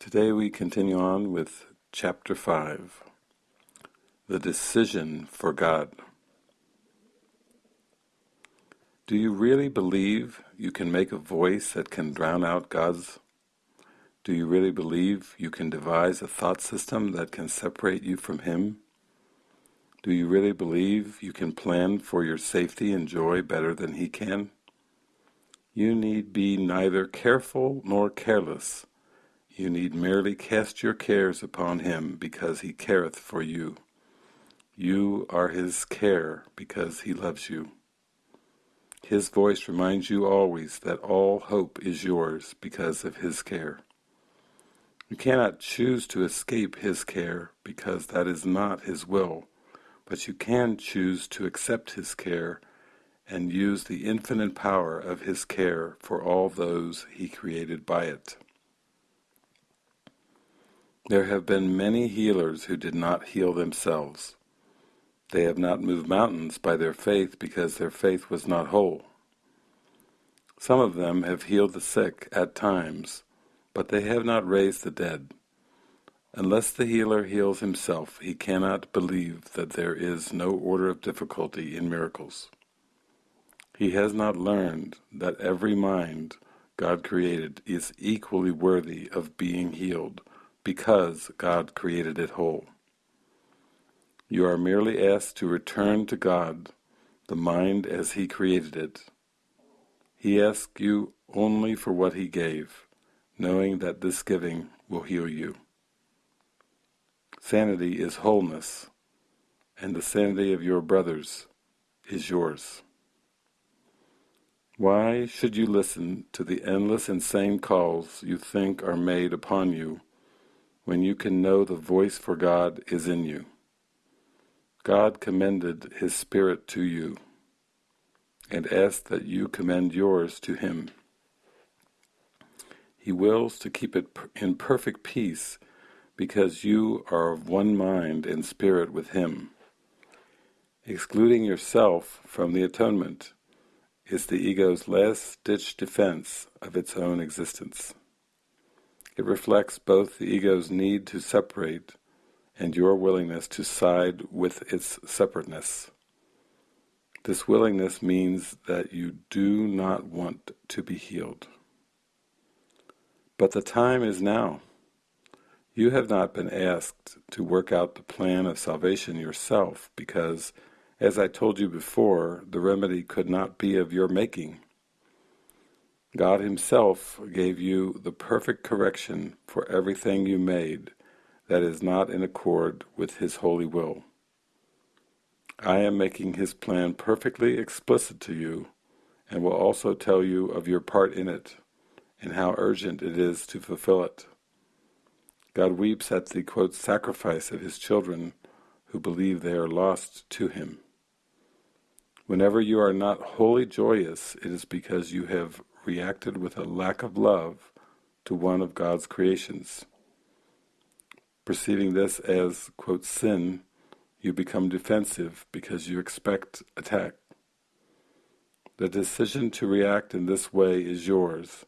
Today we continue on with Chapter 5 The Decision for God. Do you really believe you can make a voice that can drown out God's? Do you really believe you can devise a thought system that can separate you from Him? Do you really believe you can plan for your safety and joy better than He can? You need be neither careful nor careless you need merely cast your cares upon him, because he careth for you. You are his care, because he loves you. His voice reminds you always that all hope is yours because of his care. You cannot choose to escape his care, because that is not his will, but you can choose to accept his care and use the infinite power of his care for all those he created by it. There have been many healers who did not heal themselves. They have not moved mountains by their faith because their faith was not whole. Some of them have healed the sick at times, but they have not raised the dead. Unless the healer heals himself, he cannot believe that there is no order of difficulty in miracles. He has not learned that every mind God created is equally worthy of being healed because God created it whole. You are merely asked to return to God, the mind as He created it. He asks you only for what He gave, knowing that this giving will heal you. Sanity is wholeness, and the sanity of your brothers is yours. Why should you listen to the endless insane calls you think are made upon you when you can know the voice for God is in you. God commended His Spirit to you and asked that you commend yours to Him. He wills to keep it in perfect peace because you are of one mind and spirit with Him. Excluding yourself from the atonement is the ego's last-ditch defense of its own existence. It reflects both the ego's need to separate and your willingness to side with its separateness. This willingness means that you do not want to be healed. But the time is now. You have not been asked to work out the plan of salvation yourself because, as I told you before, the remedy could not be of your making. God himself gave you the perfect correction for everything you made that is not in accord with his holy will. I am making his plan perfectly explicit to you, and will also tell you of your part in it, and how urgent it is to fulfill it. God weeps at the quote, sacrifice of his children who believe they are lost to him. Whenever you are not wholly joyous, it is because you have reacted with a lack of love to one of God's creations. Perceiving this as, quote, sin, you become defensive because you expect attack. The decision to react in this way is yours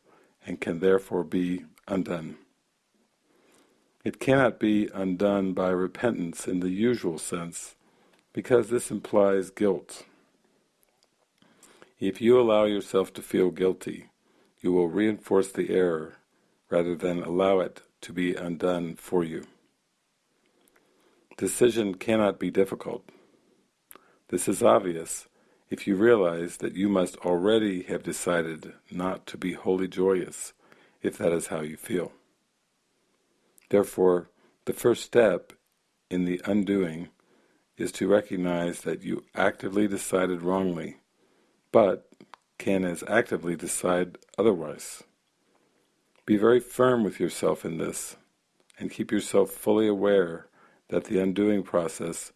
and can therefore be undone. It cannot be undone by repentance in the usual sense because this implies guilt. If you allow yourself to feel guilty, you will reinforce the error rather than allow it to be undone for you. Decision cannot be difficult. This is obvious if you realize that you must already have decided not to be wholly joyous, if that is how you feel. Therefore, the first step in the undoing is to recognize that you actively decided wrongly but can as actively decide otherwise. Be very firm with yourself in this, and keep yourself fully aware that the undoing process,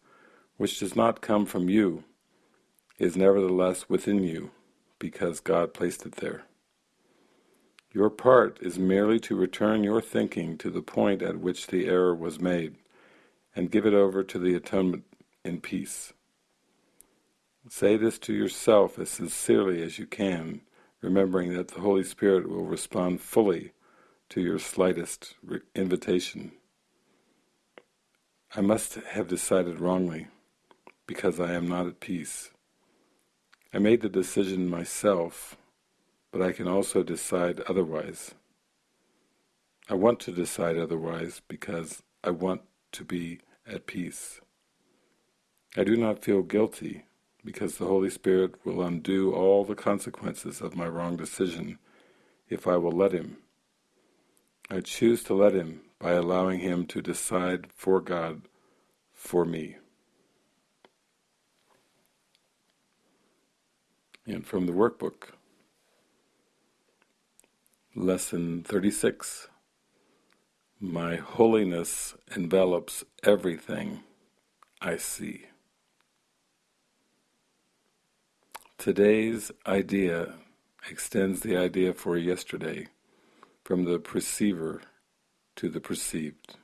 which does not come from you, is nevertheless within you, because God placed it there. Your part is merely to return your thinking to the point at which the error was made, and give it over to the atonement in peace. Say this to yourself as sincerely as you can, remembering that the Holy Spirit will respond fully to your slightest invitation. I must have decided wrongly, because I am not at peace. I made the decision myself, but I can also decide otherwise. I want to decide otherwise because I want to be at peace. I do not feel guilty because the Holy Spirit will undo all the consequences of my wrong decision if I will let Him. I choose to let Him by allowing Him to decide for God for me. And from the workbook, Lesson 36 My holiness envelops everything I see. Today's idea extends the idea for yesterday from the perceiver to the perceived.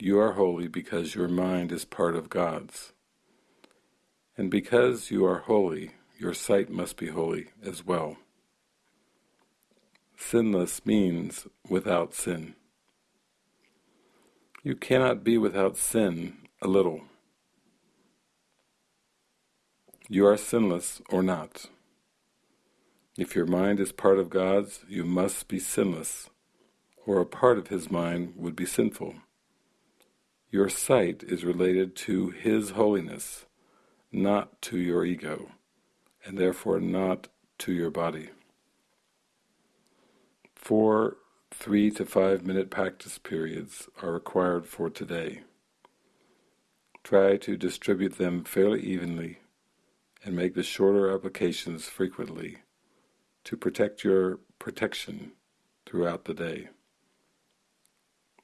You are holy because your mind is part of God's. And because you are holy, your sight must be holy as well. Sinless means without sin. You cannot be without sin a little. You are sinless or not. If your mind is part of God's, you must be sinless, or a part of His mind would be sinful. Your sight is related to His holiness, not to your ego, and therefore not to your body. Four three to five minute practice periods are required for today. Try to distribute them fairly evenly and make the shorter applications frequently to protect your protection throughout the day.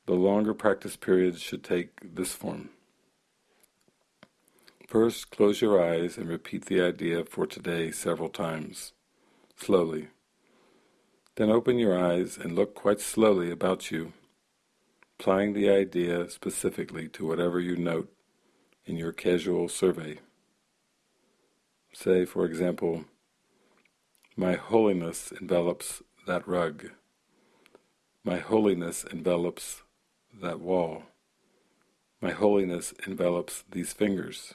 The longer practice periods should take this form. First, close your eyes and repeat the idea for today several times, slowly. Then open your eyes and look quite slowly about you, applying the idea specifically to whatever you note in your casual survey. Say, for example, my holiness envelops that rug. My holiness envelops that wall. My holiness envelops these fingers.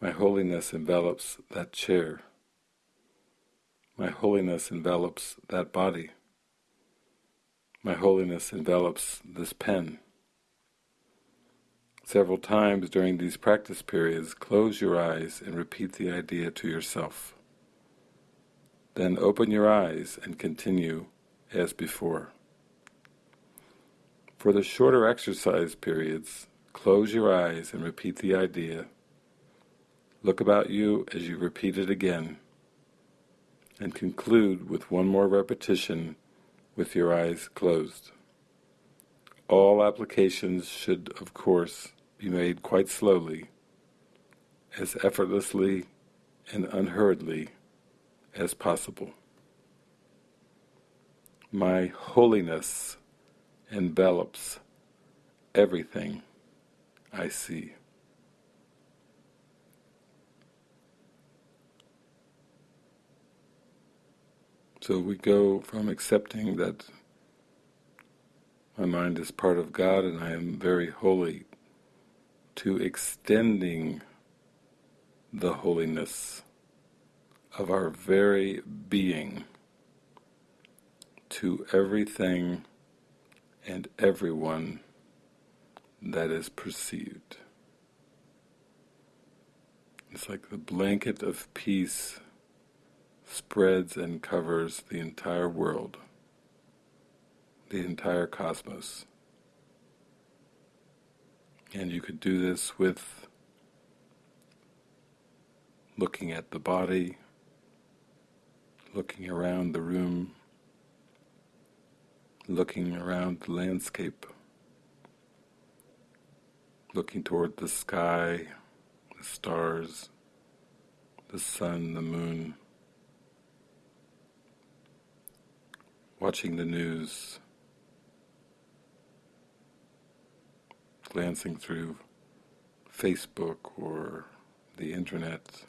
My holiness envelops that chair. My holiness envelops that body. My holiness envelops this pen. Several times during these practice periods, close your eyes and repeat the idea to yourself. Then open your eyes and continue as before. For the shorter exercise periods, close your eyes and repeat the idea. Look about you as you repeat it again, and conclude with one more repetition with your eyes closed. All applications should, of course, be made quite slowly, as effortlessly and unhurriedly as possible. My holiness envelops everything I see. So we go from accepting that my mind is part of God and I am very holy to extending the holiness of our very being to everything and everyone that is perceived. It's like the blanket of peace spreads and covers the entire world, the entire cosmos. And you could do this with looking at the body, looking around the room, looking around the landscape, looking toward the sky, the stars, the sun, the moon, watching the news, glancing through Facebook or the internet,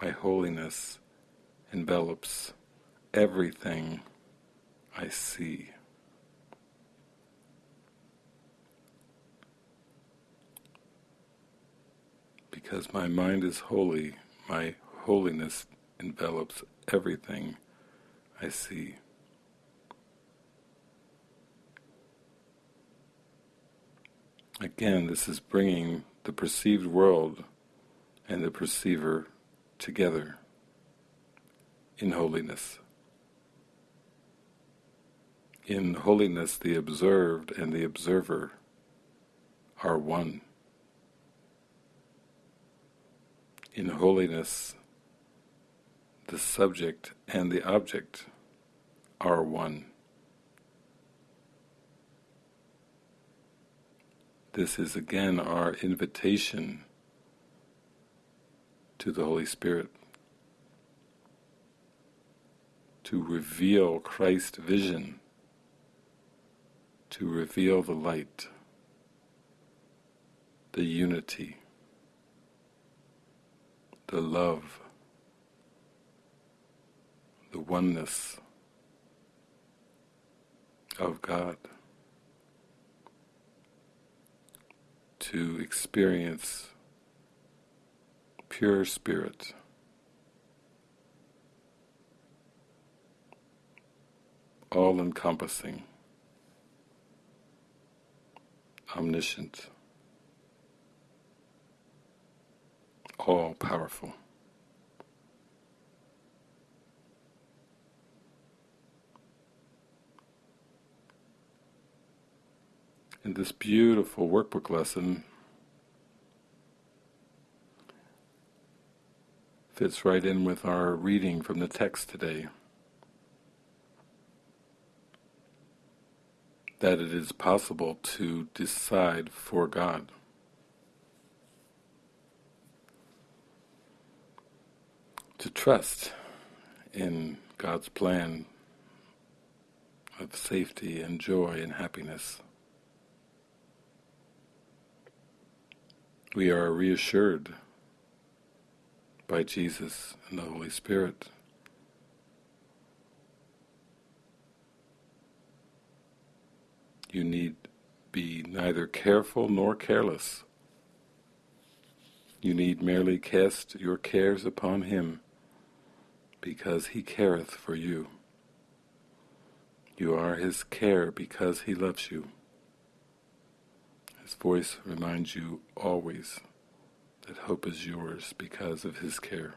my holiness envelops everything I see. Because my mind is holy, my holiness envelops everything I see. Again, this is bringing the perceived world and the perceiver together in holiness. In holiness, the observed and the observer are one. In holiness, the subject and the object are one. This is again our invitation to the Holy Spirit to reveal Christ's vision, to reveal the light, the unity, the love, the oneness of God. To experience pure spirit. all-encompassing, omniscient, all-powerful. In this beautiful workbook lesson fits right in with our reading from the text today. That it is possible to decide for God. To trust in God's plan of safety and joy and happiness. We are reassured by Jesus and the Holy Spirit. You need be neither careful nor careless. You need merely cast your cares upon Him, because He careth for you. You are His care because He loves you. His voice reminds you always that hope is yours because of His care.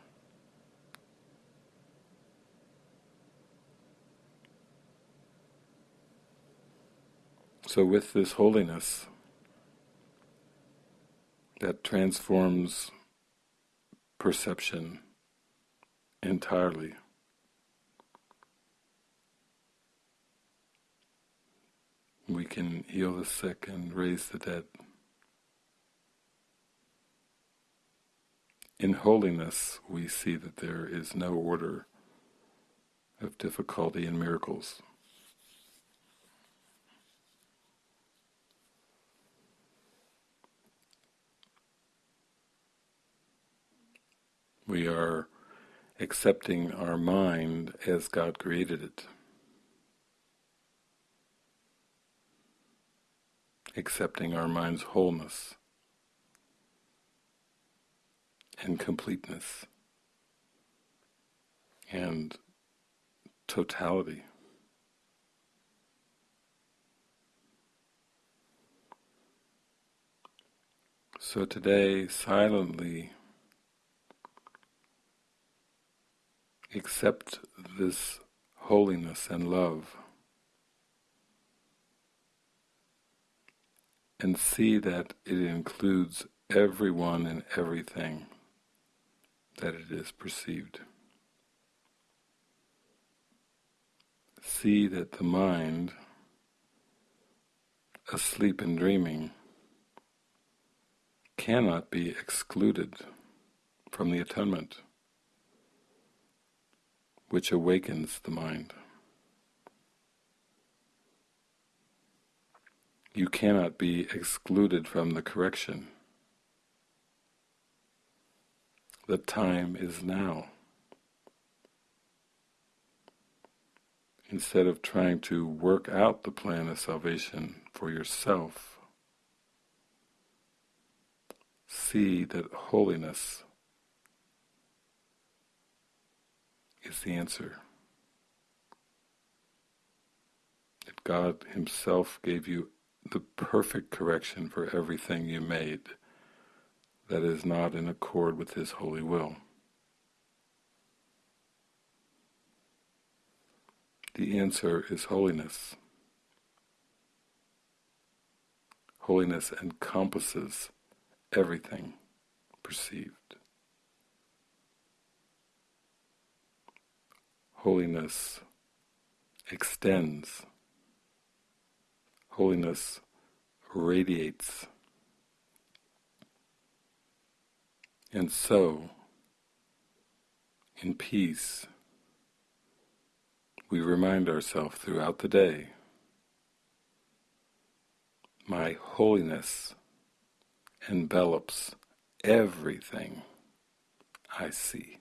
So with this holiness that transforms perception entirely, we can heal the sick and raise the dead. In holiness, we see that there is no order of difficulty in miracles. We are accepting our mind as God created it. Accepting our mind's wholeness and completeness and totality. So today, silently accept this holiness and love and see that it includes everyone and everything that it is perceived. See that the mind, asleep and dreaming, cannot be excluded from the atonement which awakens the mind. You cannot be excluded from the correction. The time is now. instead of trying to work out the plan of salvation for yourself, see that holiness is the answer. That God Himself gave you the perfect correction for everything you made that is not in accord with His holy will. The answer is holiness. Holiness encompasses everything perceived. Holiness extends. Holiness radiates. And so, in peace, we remind ourselves throughout the day, my holiness envelops everything I see.